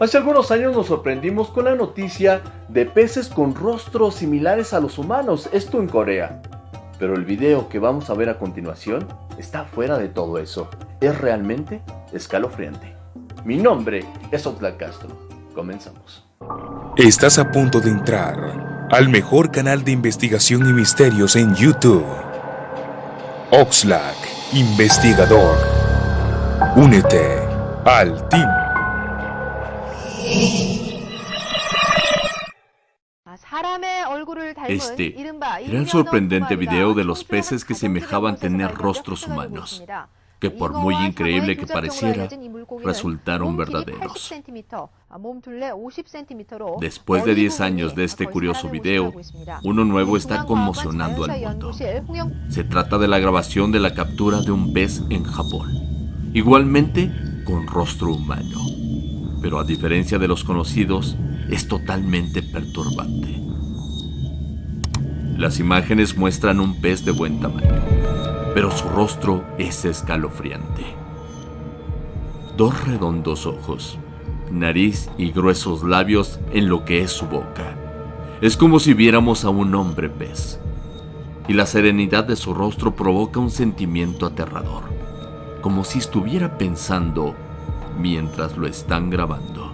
Hace algunos años nos sorprendimos con la noticia de peces con rostros similares a los humanos, esto en Corea. Pero el video que vamos a ver a continuación está fuera de todo eso. Es realmente escalofriante. Mi nombre es Oxlack Castro. Comenzamos. Estás a punto de entrar al mejor canal de investigación y misterios en YouTube. Oxlack, investigador. Únete al team. Este era el sorprendente video de los peces que semejaban tener rostros humanos, que por muy increíble que pareciera, resultaron verdaderos. Después de 10 años de este curioso video, uno nuevo está conmocionando al mundo. Se trata de la grabación de la captura de un pez en Japón, igualmente con rostro humano. Pero a diferencia de los conocidos, es totalmente perturbante. Las imágenes muestran un pez de buen tamaño, pero su rostro es escalofriante. Dos redondos ojos, nariz y gruesos labios en lo que es su boca. Es como si viéramos a un hombre pez. Y la serenidad de su rostro provoca un sentimiento aterrador, como si estuviera pensando mientras lo están grabando.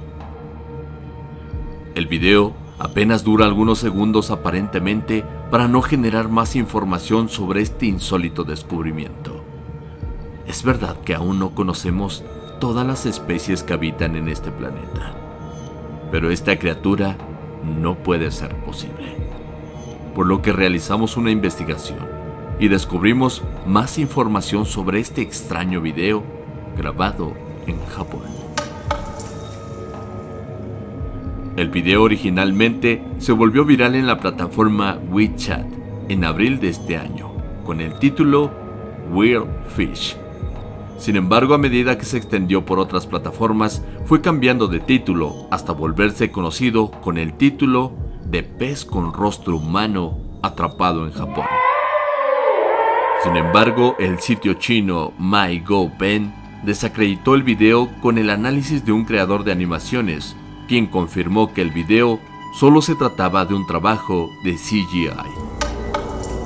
El video apenas dura algunos segundos aparentemente para no generar más información sobre este insólito descubrimiento. Es verdad que aún no conocemos todas las especies que habitan en este planeta, pero esta criatura no puede ser posible. Por lo que realizamos una investigación y descubrimos más información sobre este extraño video grabado en Japón. El video originalmente se volvió viral en la plataforma WeChat en abril de este año, con el título Weird Fish. Sin embargo, a medida que se extendió por otras plataformas, fue cambiando de título hasta volverse conocido con el título de Pez con rostro humano atrapado en Japón. Sin embargo, el sitio chino MyGoPen desacreditó el video con el análisis de un creador de animaciones, quien confirmó que el video solo se trataba de un trabajo de CGI.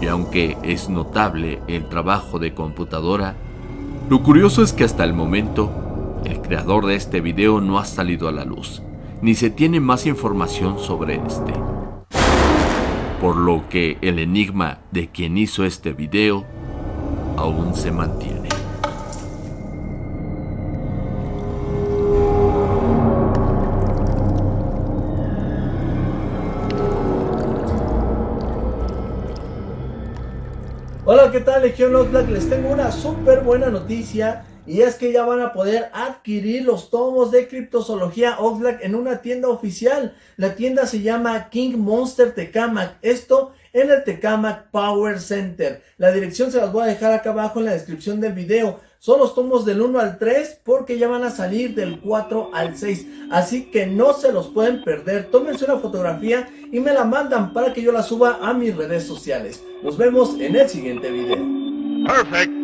Y aunque es notable el trabajo de computadora, lo curioso es que hasta el momento, el creador de este video no ha salido a la luz, ni se tiene más información sobre este. Por lo que el enigma de quien hizo este video aún se mantiene. Hola, ¿qué tal Legión Oxlack? Les tengo una súper buena noticia y es que ya van a poder adquirir los tomos de criptozoología Oxlack en una tienda oficial. La tienda se llama King Monster Tecamac. Esto en el Tecamac Power Center. La dirección se las voy a dejar acá abajo en la descripción del video. Son los tomos del 1 al 3 porque ya van a salir del 4 al 6. Así que no se los pueden perder. Tómense una fotografía y me la mandan para que yo la suba a mis redes sociales. Nos vemos en el siguiente video. Perfect.